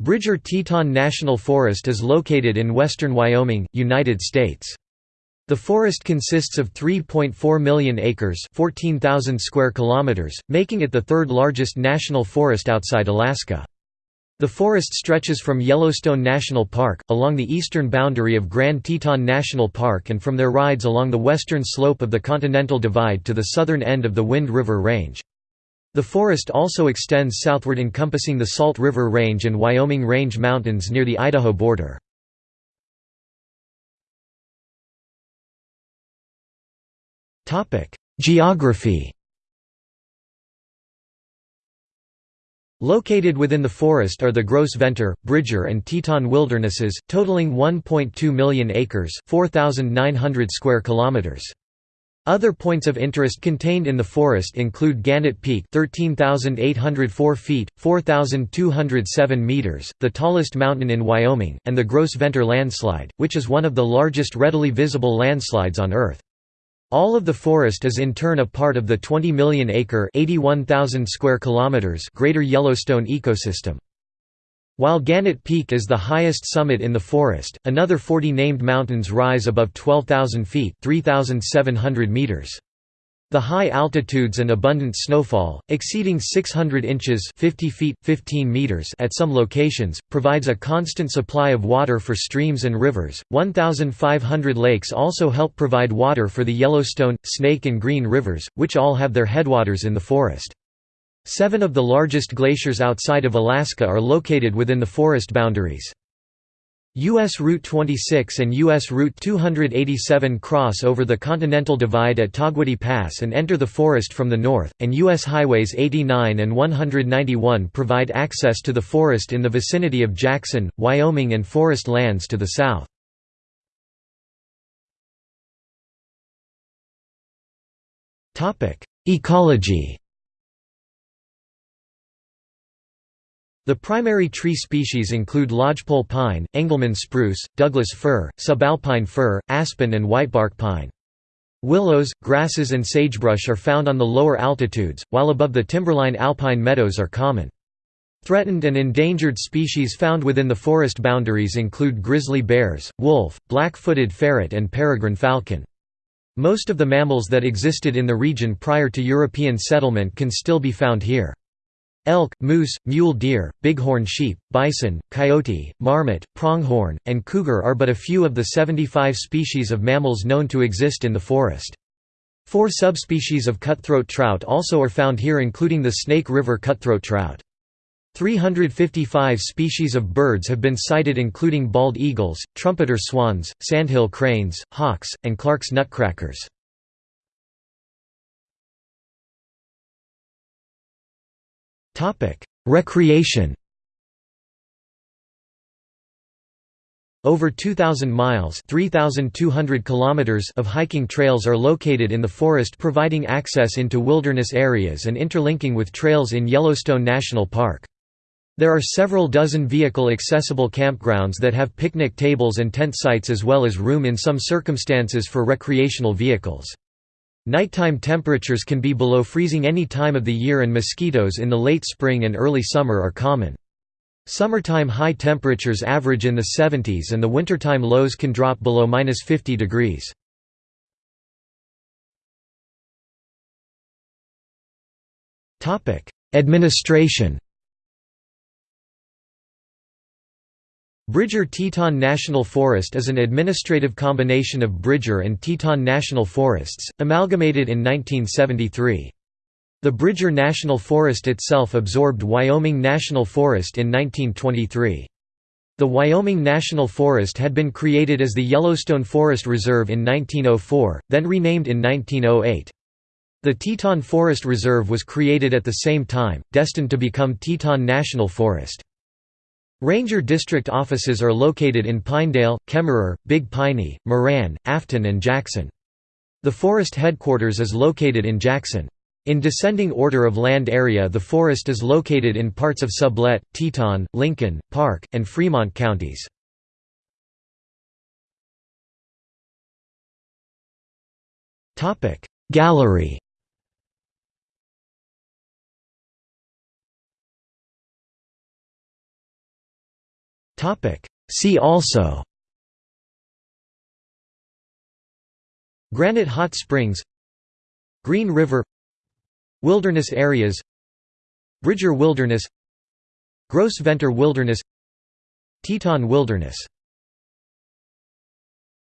Bridger-Teton National Forest is located in western Wyoming, United States. The forest consists of 3.4 million acres 14,000 square kilometers, making it the third largest national forest outside Alaska. The forest stretches from Yellowstone National Park, along the eastern boundary of Grand Teton National Park and from there rides along the western slope of the Continental Divide to the southern end of the Wind River Range. The forest also extends southward encompassing the Salt River Range and Wyoming Range Mountains near the Idaho border. Geography Located within the forest are the Gros Ventre, Bridger and Teton wildernesses, totaling 1.2 million acres 4,900 square kilometers. Other points of interest contained in the forest include Gannett Peak 13,804 feet, 4,207 meters, the tallest mountain in Wyoming, and the Gros Ventre landslide, which is one of the largest readily visible landslides on Earth. All of the forest is in turn a part of the 20 million acre square kilometers Greater Yellowstone ecosystem. While Gannett Peak is the highest summit in the forest, another 40 named mountains rise above 12,000 feet 3,700 meters. The high altitudes and abundant snowfall, exceeding 600 inches 50 feet, 15 meters at some locations, provides a constant supply of water for streams and rivers. 1,500 lakes also help provide water for the Yellowstone, Snake and Green rivers, which all have their headwaters in the forest. Seven of the largest glaciers outside of Alaska are located within the forest boundaries. U.S. Route 26 and U.S. Route 287 cross over the Continental Divide at Togwotee Pass and enter the forest from the north, and U.S. Highways 89 and 191 provide access to the forest in the vicinity of Jackson, Wyoming and forest lands to the south. Ecology The primary tree species include lodgepole pine, Engelmann spruce, Douglas fir, subalpine fir, aspen and whitebark pine. Willows, grasses and sagebrush are found on the lower altitudes, while above the timberline alpine meadows are common. Threatened and endangered species found within the forest boundaries include grizzly bears, wolf, black-footed ferret and peregrine falcon. Most of the mammals that existed in the region prior to European settlement can still be found here. Elk, moose, mule deer, bighorn sheep, bison, coyote, marmot, pronghorn, and cougar are but a few of the 75 species of mammals known to exist in the forest. Four subspecies of cutthroat trout also are found here including the Snake River cutthroat trout. 355 species of birds have been sighted including bald eagles, trumpeter swans, sandhill cranes, hawks, and Clark's nutcrackers. Topic: Recreation. Over 2000 miles, 3200 kilometers of hiking trails are located in the forest providing access into wilderness areas and interlinking with trails in Yellowstone National Park. There are several dozen vehicle-accessible campgrounds that have picnic tables and tent sites as well as room in some circumstances for recreational vehicles. Nighttime temperatures can be below freezing any time of the year and mosquitoes in the late spring and early summer are common. Summertime high temperatures average in the 70s and the wintertime lows can drop below minus 50 degrees. Administration Bridger-Teton National Forest is an administrative combination of Bridger and Teton National Forests, amalgamated in 1973. The Bridger National Forest itself absorbed Wyoming National Forest in 1923. The Wyoming National Forest had been created as the Yellowstone Forest Reserve in 1904, then renamed in 1908. The Teton Forest Reserve was created at the same time, destined to become Teton National Forest. Ranger district offices are located in Pinedale, Kemmerer, Big Piney, Moran, Afton and Jackson. The forest headquarters is located in Jackson. In descending order of land area the forest is located in parts of Sublette, Teton, Lincoln, Park, and Fremont counties. Gallery See also. Granite Hot Springs. Green River. Wilderness areas. Bridger Wilderness. Gros Ventre Wilderness. Teton Wilderness